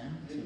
Sam?